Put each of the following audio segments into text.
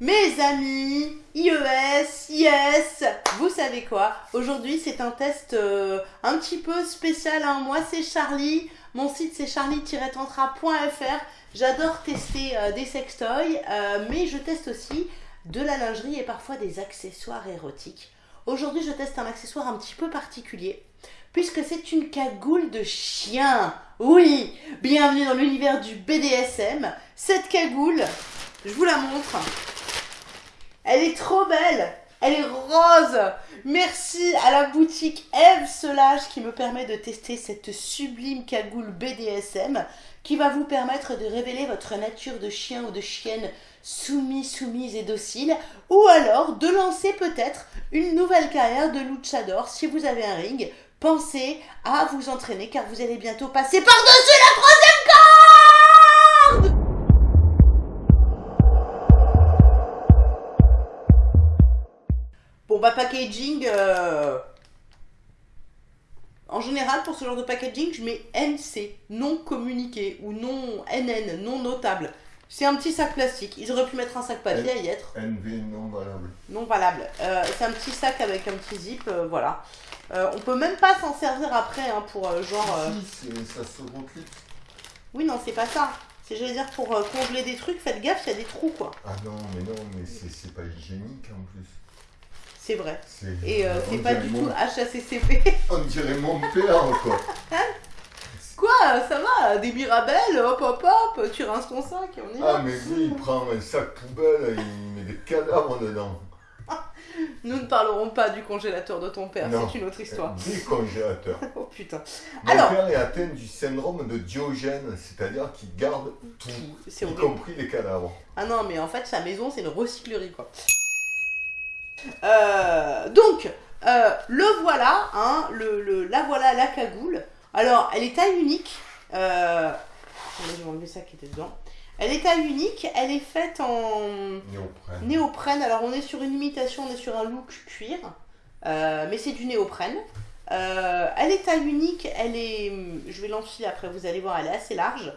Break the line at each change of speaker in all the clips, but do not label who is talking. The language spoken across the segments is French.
Mes amis, IES, IS, vous savez quoi? Aujourd'hui c'est un test euh, un petit peu spécial. Hein. Moi c'est Charlie, mon site c'est charlie-tantra.fr. J'adore tester euh, des sextoys, euh, mais je teste aussi de la lingerie et parfois des accessoires érotiques. Aujourd'hui je teste un accessoire un petit peu particulier, puisque c'est une cagoule de chien. Oui, bienvenue dans l'univers du BDSM. Cette cagoule, je vous la montre. Elle est trop belle. Elle est rose. Merci à la boutique Eve Solage qui me permet de tester cette sublime cagoule BDSM qui va vous permettre de révéler votre nature de chien ou de chienne soumis, soumise et docile. Ou alors de lancer peut-être une nouvelle carrière de luchador si vous avez un ring. Pensez à vous entraîner car vous allez bientôt passer par-dessus la troisième Bon bah packaging, euh, en général pour ce genre de packaging je mets NC, non communiqué ou non NN, non notable. C'est un petit sac plastique, ils auraient pu mettre un sac papier à y être.
NV non valable.
Non valable. Euh, c'est un petit sac avec un petit zip, euh, voilà. on peut même pas s'en servir après hein, pour genre...
Si, ça se reclipe.
Oui non c'est pas ça. C'est j'allais dire pour congeler des trucs, faites gaffe, il y a des trous quoi.
Ah non mais non mais c'est pas hygiénique en plus.
C'est vrai. Et euh, c'est pas du tout HACCP.
On dirait mon père, quoi.
Quoi Ça va Des mirabelles, hop hop hop, tu rinces ton sac et on est
Ah, mais oui, il prend un sac poubelle et il met des cadavres dedans.
Nous ne parlerons pas du congélateur de ton père, c'est une autre histoire.
Du congélateur.
oh putain.
Mon père est atteint du syndrome de Diogène, c'est-à-dire qu'il garde tout, y compris les cadavres.
Ah non, mais en fait, sa maison, c'est une recyclerie, quoi. Euh, donc, euh, le voilà, hein, le, la voilà, la cagoule. Alors, elle est taille unique. Euh, je vais enlever ça qui était dedans. Elle est taille unique, elle est faite en
néoprène.
néoprène. Alors, on est sur une imitation, on est sur un look cuir, mais c'est du néoprène. elle est taille unique, elle est. Je vais l'enfiler après, vous allez voir, elle est assez large.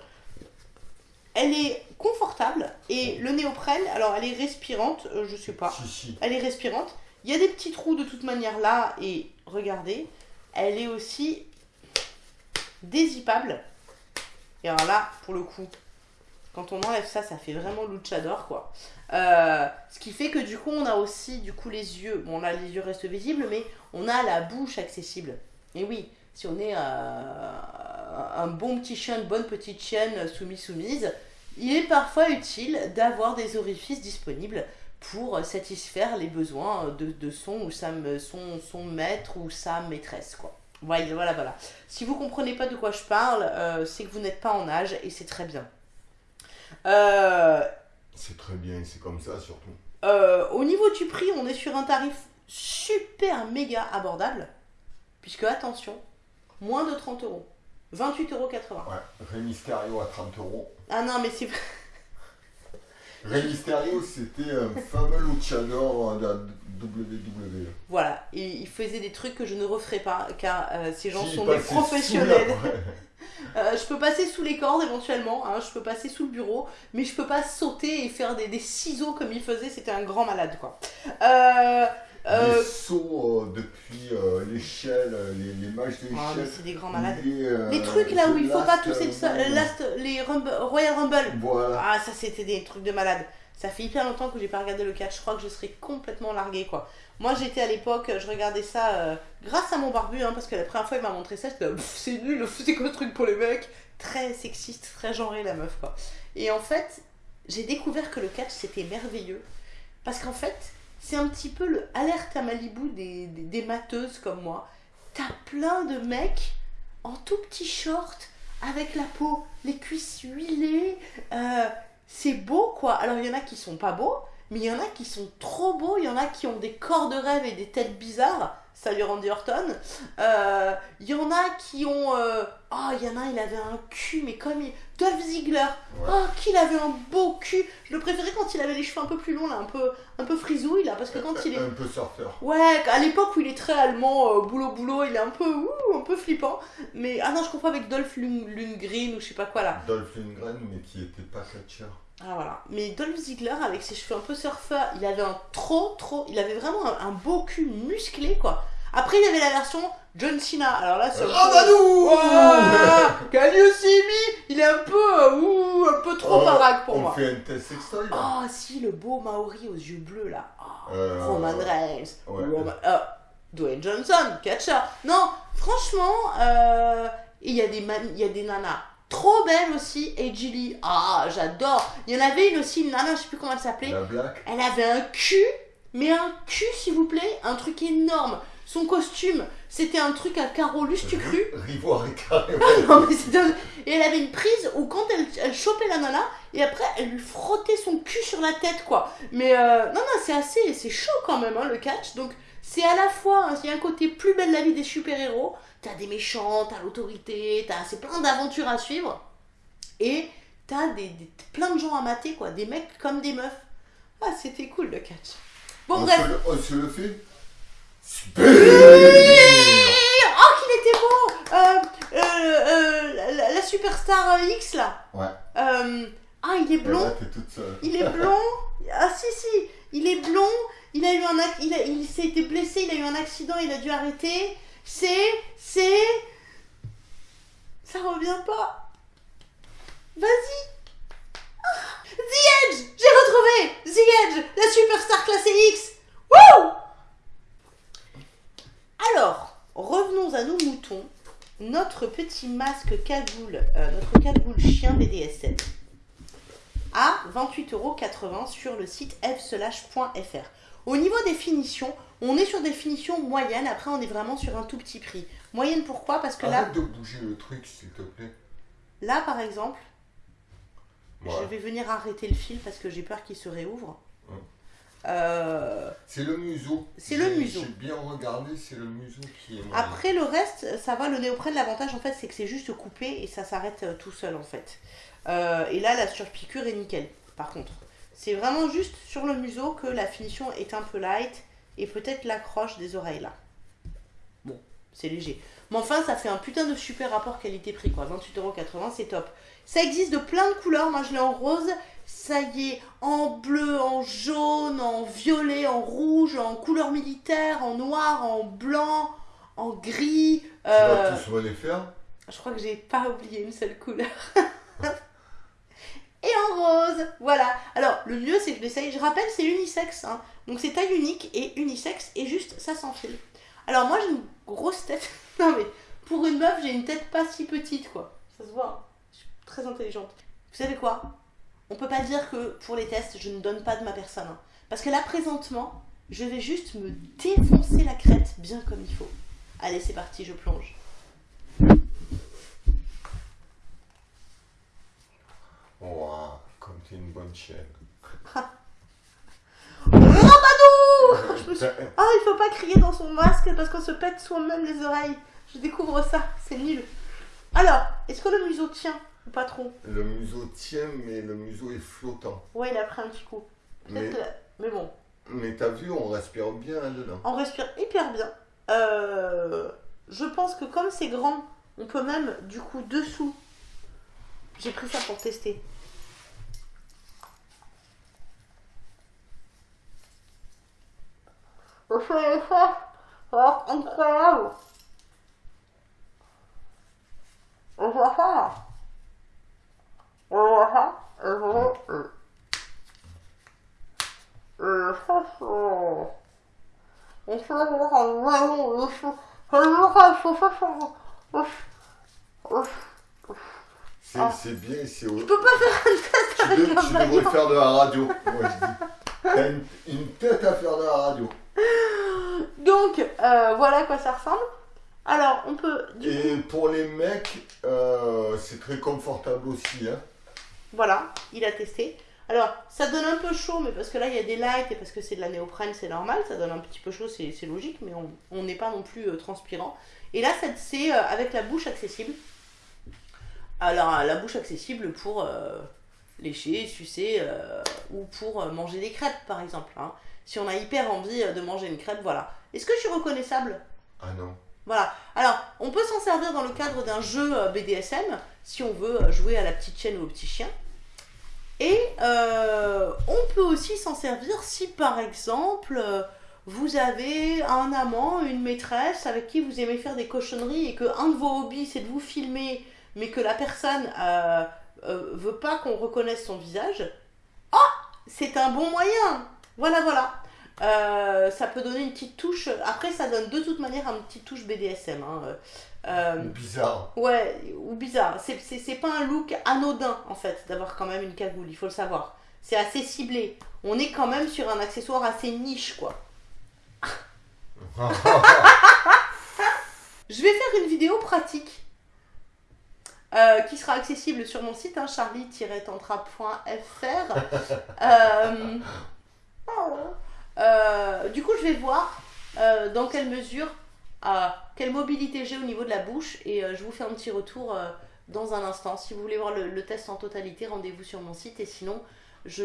Elle est confortable et le néoprène, alors elle est respirante, euh, je sais pas. Elle est respirante. Il y a des petits trous de toute manière là et regardez, elle est aussi dézippable. Et alors là, pour le coup, quand on enlève ça, ça fait vraiment luchador quoi. Euh, ce qui fait que du coup, on a aussi du coup les yeux. Bon là, les yeux restent visibles, mais on a la bouche accessible. Et oui, si on est euh, un bon petit chien, une bonne petite chienne soumise-soumise, il est parfois utile d'avoir des orifices disponibles pour satisfaire les besoins de, son ou sa, son, son maître ou sa maîtresse. Quoi. Voilà, voilà, voilà. Si vous comprenez pas de quoi je parle, euh, c'est que vous n'êtes pas en âge et c'est très bien.
Euh, c'est très bien, c'est comme ça surtout.
Euh, au niveau du prix, on est sur un tarif super méga abordable. Puisque, attention, moins de 30 euros. 28,80 euros.
Ouais, Rey Mysterio à 30 euros.
Ah non, mais c'est.
Rey Mysterio, c'était un fameux luchador de la WWE.
Voilà, et il faisait des trucs que je ne referai pas, car euh, ces gens sont des professionnels. Euh, je peux passer sous les cordes éventuellement, hein, je peux passer sous le bureau, mais je peux pas sauter et faire des, des ciseaux comme il faisait, c'était un grand malade quoi. Euh,
euh, les sauts euh, depuis euh, l'échelle, les, les mages d'échelle.
Oh, mais c'est des grands malades. Les, trucs là où il faut pas tousser le last, les Royal Rumble.
Voilà.
Ah, ça c'était des trucs de malade. Ça fait hyper longtemps que j'ai pas regardé le catch. Je crois que je serais complètement largué quoi. Moi j'étais à l'époque, je regardais ça grâce à mon barbu, hein, parce que la première fois il m'a montré ça, j'étais c'est nul, c'est quoi ce truc pour les mecs? Très sexiste, très genré la meuf quoi. Et en fait, j'ai découvert que le catch c'était merveilleux. Parce qu'en fait, c'est un petit peu le alerte à Malibu des, des, mateuses comme moi. T'as plein de mecs en tout petit short, avec la peau, les cuisses huilées. Euh, c'est beau quoi. Alors il y en a qui sont pas beaux, mais il y en a qui sont trop beaux. Il y en a qui ont des corps de rêve et des têtes bizarres. Salut Randy Orton. Euh, il y en a qui ont. Euh, oh, il y en a, il avait un cul, mais comme il. Dolph Ziggler. Oh, qu'il avait un beau cul. Je le préférais quand il avait les cheveux un peu plus longs, là, un peu, un peu frisouille, là, parce que quand il est.
Un peu surfeur.
Ouais, à l'époque où il est très allemand, euh, boulot boulot, il est un peu. Ouh, un peu flippant. Mais. Ah non, je comprends avec Dolph Lundgren ou je sais pas quoi, là.
Dolph Lundgren, mais qui était pas catcheur.
Ah voilà. Mais Dolph Ziggler, avec ses cheveux un peu surfeur, il avait un trop, trop. Il avait vraiment un, beau cul musclé, quoi. Après, il y avait la version John Cena. Alors là, c'est.
Rabadou
Can you see me Il est un peu. Euh, ouh, un peu trop baraque pour moi.
On fait un test sextoy
Ah, si, le beau Maori aux yeux bleus, là. Oh, Roman Reigns. Ouais. Euh, Dwayne Johnson, catcher. Non, franchement, euh, il y, a des il y a des nanas trop belles aussi. Et Julie, ah, j'adore. Il y en avait une aussi, une nana, je sais plus comment elle s'appelait. Elle avait un cul, mais un cul, s'il vous plaît, un truc énorme. Son costume, c'était un truc à carreaux cru.
Rivoire et carré.
Et elle avait une prise où quand elle, elle chopait la nana, et après elle lui frottait son cul sur la tête, quoi. Mais euh, non, non, c'est assez, c'est chaud quand même, hein, le catch. Donc c'est à la fois, hein, il y a un côté plus belle la vie des super-héros, t'as des méchants, t'as l'autorité, t'as c'est plein d'aventures à suivre, et t'as des, plein de gens à mater, quoi, des mecs comme des meufs. Ah, c'était cool le catch.
Bon, on bref. Se le, on se le fait
Super Oh, qu'il était beau euh, euh, euh, la, superstar X, là.
Ouais.
Ah, il est blond. Il est blond. Ah, si, si. Il est blond. Il a eu un il, il s'est été blessé, il a eu un accident, il a dû arrêter. C'est, c'est, ça revient pas. Vas-y. Ah, The Edge, j'ai retrouvé The Edge, la superstar classée X. Wouh Alors, revenons à nos moutons. Notre petit masque cagoule, euh, notre cagoule chien BDSM à 28,80€ sur le site f/.fr. Au niveau des finitions, on est sur des finitions moyennes. Après, on est vraiment sur un tout petit prix. Moyenne pourquoi? Parce que
Arrête de bouger le truc, s'il te plaît.
Là, par exemple, je vais venir arrêter le fil parce que j'ai peur qu'il se réouvre.
Euh, c'est le museau.
C'est le museau.
J'ai bien regardé, c'est le museau qui est.
Après le reste, ça va. Le néoprène, l'avantage en fait, c'est que c'est juste coupé et ça s'arrête euh, tout seul en fait. Euh, et là, la surpiqûre est nickel. Par contre, c'est vraiment juste sur le museau que la finition est un peu light et peut-être l'accroche des oreilles là. Bon, c'est léger. Mais enfin, ça fait un putain de super rapport qualité-prix quoi. 28,80€, c'est top. Ça existe de plein de couleurs. Moi, je l'ai en rose. Ça y est, en bleu, en jaune, en violet, en rouge, en couleur militaire, en noir, en blanc, en gris.
Tu vas euh, tous les faire
Je crois que j'ai pas oublié une seule couleur. et en rose. Voilà. Alors, le mieux, c'est que je l'essaye. Je rappelle, c'est unisexe. Hein. Donc, c'est taille unique et unisexe. Et juste, ça s'enfile. Alors, moi, j'ai une grosse tête. non, mais pour une meuf, j'ai une tête pas si petite, quoi. Ça se voit. Hein. Je suis très intelligente. Vous savez quoi? On peut pas dire que pour les tests, je ne donne pas de ma personne. Hein. Parce que là, présentement, je vais juste me défoncer la crête bien comme il faut. Allez, c'est parti, je plonge.
Wow, comme t'es une bonne chienne.
Ah, il faut pas crier dans son masque parce qu'on se pète soi-même les oreilles. Je découvre ça, c'est nul. Alors, est-ce que le museau tient? Pas trop
Le museau tient, mais le museau est flottant.
Ouais, il a pris un petit coup. Mais... mais bon.
Mais t'as vu, on respire bien dedans.
On respire hyper bien. Euh, je pense que comme c'est grand, on peut même, du coup, dessous. J'ai pris ça pour tester. Incroyable. Et je vais faire. Et je vais. Et ça, c'est. Et ça, c'est ça,
c'est bien, c'est.
Tu peux pas faire un test avec
tu, tu devrais faire de la radio, moi je dis. T'as une, une tête à faire de la radio.
Donc, euh, voilà à quoi ça ressemble. Alors, on peut.
Et pour les mecs, euh, c'est très confortable aussi. Hein.
Voilà, il a testé. Alors, ça donne un peu chaud, mais parce que là, il y a des lights et parce que c'est de la néoprène, c'est normal. Ça donne un petit peu chaud, c'est logique, mais on n'est pas non plus euh, transpirant. Et là, c'est avec la bouche accessible. Alors, la bouche accessible pour lécher, sucer ou pour manger des crêpes, par exemple. Hein si on a hyper envie euh, de manger une crêpe, voilà. Est-ce que je suis reconnaissable?
Ah non.
Voilà. Alors, on peut s'en servir dans le cadre d'un jeu euh, BDSM, si on veut euh, jouer à la petite chienne ou au petit chien. Et on peut aussi s'en servir si par exemple vous avez un amant, une maîtresse avec qui vous aimez faire des cochonneries et que un de vos hobbies c'est de vous filmer, mais que la personne euh, euh, veut pas qu'on reconnaisse son visage, oh, c'est un bon moyen. Voilà, voilà. Euh, ça peut donner une petite touche. Après, ça donne de toute manière une petite touche BDSM. Hein.
Ou bizarre.
Ouais, ou bizarre. C'est pas un look anodin, en fait, d'avoir quand même une cagoule, il faut le savoir. C'est assez ciblé. On est quand même sur un accessoire assez niche, quoi. Je vais faire une vidéo pratique euh, qui sera accessible sur mon site, hein, charlie-tantra.fr. Euh, euh, du coup, je vais voir dans quelle mesure, quelle mobilité j'ai au niveau de la bouche et je vous fais un petit retour dans un instant. Si vous voulez voir le, test en totalité, rendez-vous sur mon site et sinon, je,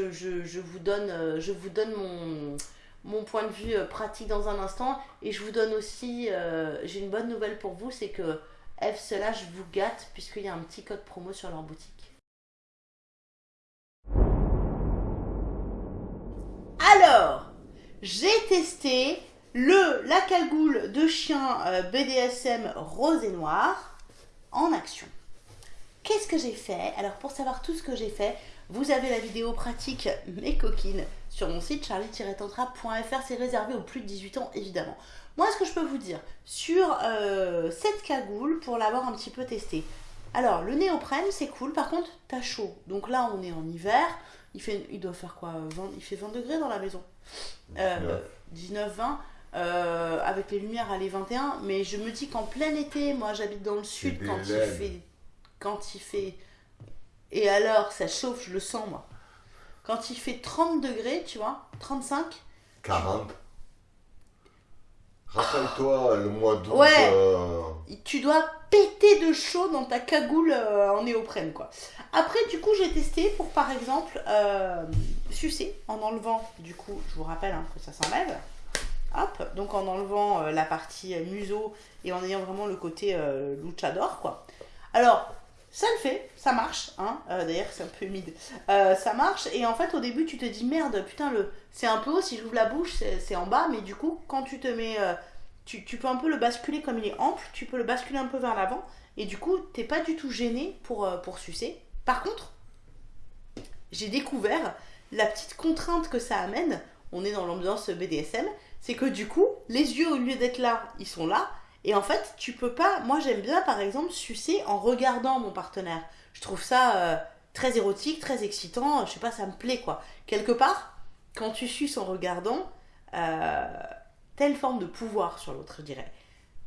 vous, donne, mon point de vue euh, pratique dans un instant. Et je vous donne aussi, euh, j'ai une bonne nouvelle pour vous, c'est que F Slash vous gâte puisqu'il y a un petit code promo sur leur boutique. Alors, j'ai testé le la cagoule de chien euh, BDSM rose et noir en action. Qu'est-ce que j'ai fait? Alors pour savoir tout ce que j'ai fait, vous avez la vidéo pratique Mes coquines sur mon site charlie-tantra.fr. C'est réservé aux plus de 18 ans, évidemment. Moi, ce que je peux vous dire sur euh, cette cagoule, pour l'avoir un petit peu testée. Alors, le néoprène, c'est cool. Par contre, t'as chaud. Donc là, on est en hiver. Il, fait, il doit faire quoi? Il fait 20 degrés dans la maison. 19, 20. Euh, avec les lumières, à les 21. Mais je me dis qu'en plein été, moi j'habite dans le sud, quand il, fait, quand il fait et alors, ça chauffe, je le sens, moi. Quand il fait 30 degrés, tu vois, 35.
40. Rappelle-toi le mois d'août.
Ouais. Euh, tu dois péter de chaud dans ta cagoule euh, en néoprène, quoi. Après, du coup, j'ai testé pour, par exemple, euh, sucer en enlevant, du coup, je vous rappelle hein, que ça s'enlève. Donc en enlevant la partie museau et en ayant vraiment le côté luchador, quoi. Alors, ça le fait, ça marche, hein. Euh, d'ailleurs, c'est un peu humide. Euh, ça marche, et en fait, au début, tu te dis merde, putain, le c'est un peu haut, si j'ouvre la bouche, c'est en bas, mais du coup, quand tu te mets. Euh, tu, peux un peu le basculer comme il est ample, tu peux le basculer un peu vers l'avant, et du coup, t'es pas du tout gêné pour, pour sucer. Par contre, j'ai découvert la petite contrainte que ça amène, on est dans l'ambiance BDSM, c'est que du coup, les yeux, au lieu d'être là, ils sont là, et en fait, tu peux pas. Moi, j'aime bien, par exemple, sucer en regardant mon partenaire. Je trouve ça euh, très érotique, très excitant. Je sais pas, ça me plaît, quoi. Quelque part, quand tu suces en regardant, euh, une forme de pouvoir sur l'autre, je dirais.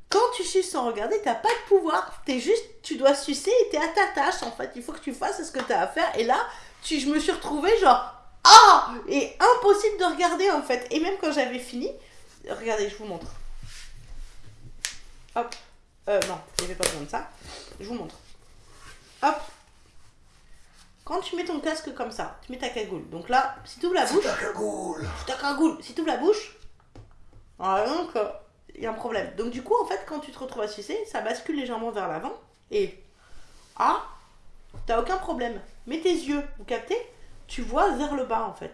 Quand tu suces sans regarder, t'as pas de pouvoir. T'es juste, tu dois sucer et t'es à ta tâche, en fait. Il faut que tu fasses ce que t'as à faire. Et là, tu, je me suis retrouvée genre, ah Et impossible de regarder, en fait. Et même quand j'avais fini, regardez, je vous montre. Hop. Euh, non, il n'y avait pas besoin de ça. Je vous montre. Hop. Quand tu mets ton casque comme ça, tu mets ta cagoule. Donc là, si tu ouvres la bouche.
ta cagoule.
ta cagoule. Si tu ouvres la bouche. Ah, donc, il y a un problème. Donc du coup, en fait, quand tu te retrouves à sucer, ça bascule légèrement vers l'avant. Et. Ah T'as aucun problème. Mets tes yeux, vous captez? Tu vois vers le bas en fait.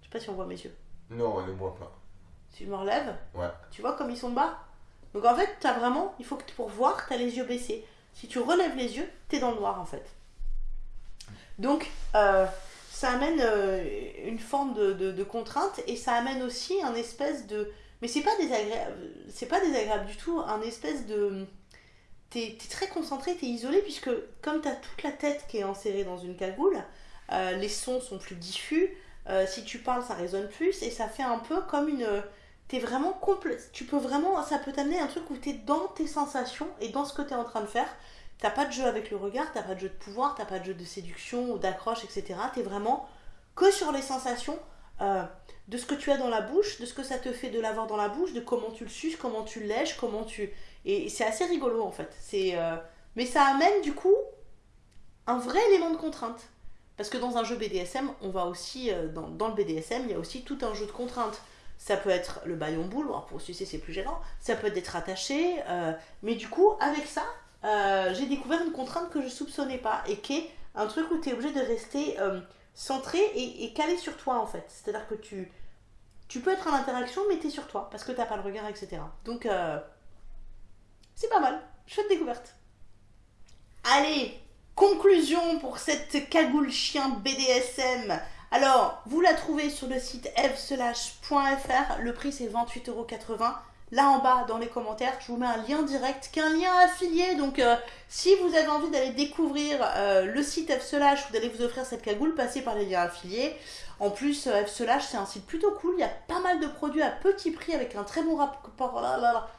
Je sais pas si on voit mes yeux.
Non, on ne voit pas.
Je me relève,
ouais.
tu vois comme ils sont bas donc en fait, tu as vraiment, il faut que pour voir, tu as les yeux baissés. Si tu relèves les yeux, tu es dans le noir en fait. Donc euh, ça amène euh, une forme de, contrainte et ça amène aussi un espèce de. Mais c'est pas désagréable, c'est pas désagréable du tout, un espèce de. Tu es, très concentré, tu es isolé, puisque comme tu as toute la tête qui est enserrée dans une cagoule, euh, les sons sont plus diffus, si tu parles, ça résonne plus, et ça fait un peu comme une t'es vraiment complet. Tu peux vraiment, ça peut t'amener un truc où t'es dans tes sensations et dans ce que t'es en train de faire. T'as pas de jeu avec le regard, t'as pas de jeu de pouvoir, t'as pas de jeu de séduction ou d'accroche, etc. T'es vraiment que sur les sensations euh, de ce que tu as dans la bouche, de ce que ça te fait de l'avoir dans la bouche, de comment tu le suces, comment tu lèches, comment tu. Et c'est assez rigolo en fait. C'est, euh, Mais ça amène du coup un vrai élément de contrainte. Parce que dans un jeu BDSM, on va aussi, euh, dans, dans, le BDSM, il y a aussi tout un jeu de contraintes. Ça peut être le baillon boule, pour sucer c'est plus gênant. Ça peut être d'être attaché. Euh, mais du coup, avec ça, euh, j'ai découvert une contrainte que je soupçonnais pas et qui est un truc où tu es obligé de rester euh, centré et, calé sur toi en fait. C'est-à-dire que tu, tu peux être en interaction, mais tu es sur toi parce que tu n'as pas le regard, etc. Donc, c'est pas mal. Chouette découverte. Allez, conclusion pour cette cagoule chien BDSM. Alors, vous la trouvez sur le site fslash.fr. Le prix c'est 28,80€ là en bas dans les commentaires, je vous mets un lien direct, qui est un lien affilié. Donc, euh, si vous avez envie d'aller découvrir euh, le site F-Slash ou d'aller vous offrir cette cagoule, passez par les liens affiliés. En plus, euh, c'est un site plutôt cool. Il y a pas mal de produits à petit prix avec un très bon rapport,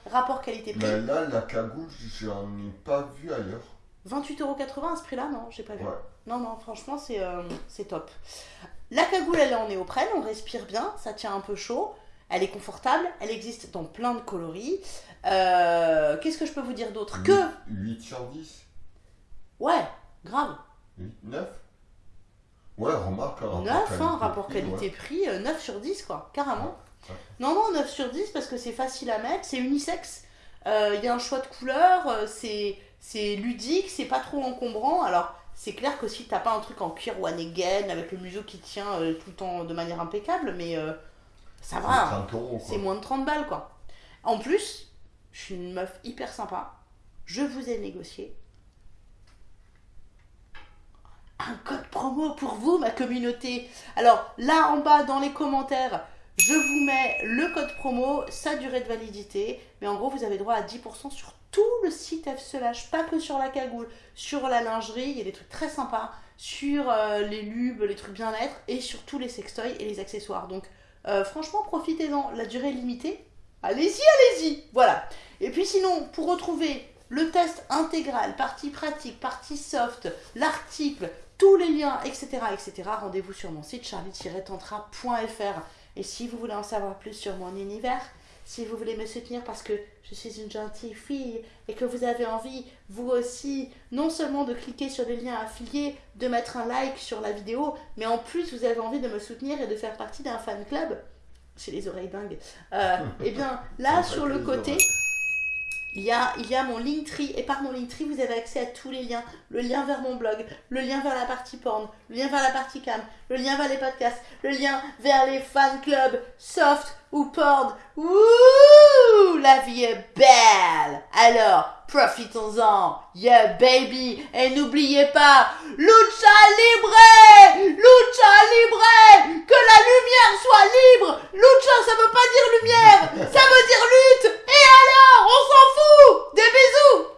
rapport qualité-prix.
Mais là, la cagoule, j'en ai pas vu ailleurs.
28,80€ à ce prix-là Non, j'ai pas vu. Non, non, franchement, c'est top. La cagoule, elle est en néoprène, on respire bien, ça tient un peu chaud. Elle est confortable, elle existe dans plein de coloris. Euh, qu'est-ce que je peux vous dire d'autre Que
8 sur 10
Ouais, grave.
8, 9 Ouais, remarque,
rapport 9, hein, rapport qualité-prix, 9 euh, sur 10, quoi, carrément. Non, non, 9 sur 10 parce que c'est facile à mettre, c'est unisexe, euh, il y a un choix de couleurs, c'est ludique, c'est pas trop encombrant. Alors, c'est clair que si t'as pas un truc en cuir one again avec le museau qui tient tout le temps de manière impeccable, mais ça va. C'est moins de 30 balles, quoi. En plus, je suis une meuf hyper sympa. Je vous ai négocié un code promo pour vous, ma communauté. Alors, là en bas, dans les commentaires, je vous mets le code promo, sa durée de validité. Mais en gros, vous avez droit à 10% sur tout le site F pas que sur la cagoule, sur la lingerie, il y a des trucs très sympas, sur euh, les lubes, les trucs bien-être, et sur tous les sextoys et les accessoires. Donc, euh, franchement, profitez-en. La durée est limitée. Allez-y, allez-y. Voilà. Et puis sinon, pour retrouver le test intégral, partie pratique, partie soft, l'article, tous les liens, etc., etc., rendez-vous sur mon site charlie-tantra.fr. Et si vous voulez en savoir plus sur mon univers, si vous voulez me soutenir parce que je suis une gentille fille et que vous avez envie, vous aussi, non seulement de cliquer sur les liens affiliés, de mettre un like sur la vidéo, mais en plus vous avez envie de me soutenir et de faire partie d'un fan club, j'ai les oreilles dingues, euh, eh bien là sur le côté, il y, a, il y a mon Linktree, et par mon Linktree, vous avez accès à tous les liens. Le lien vers mon blog, le lien vers la partie porn, le lien vers la partie cam, le lien vers les podcasts, le lien vers les fan clubs, soft ou Ouh, la vie est belle. Alors, profitons-en, yeah baby. Et n'oubliez pas, lucha libre. Lucha libre. Que la lumière soit libre. Lucha, ça veut pas dire lumière, ça veut dire lutte. Et alors, on s'en fout. Des bisous.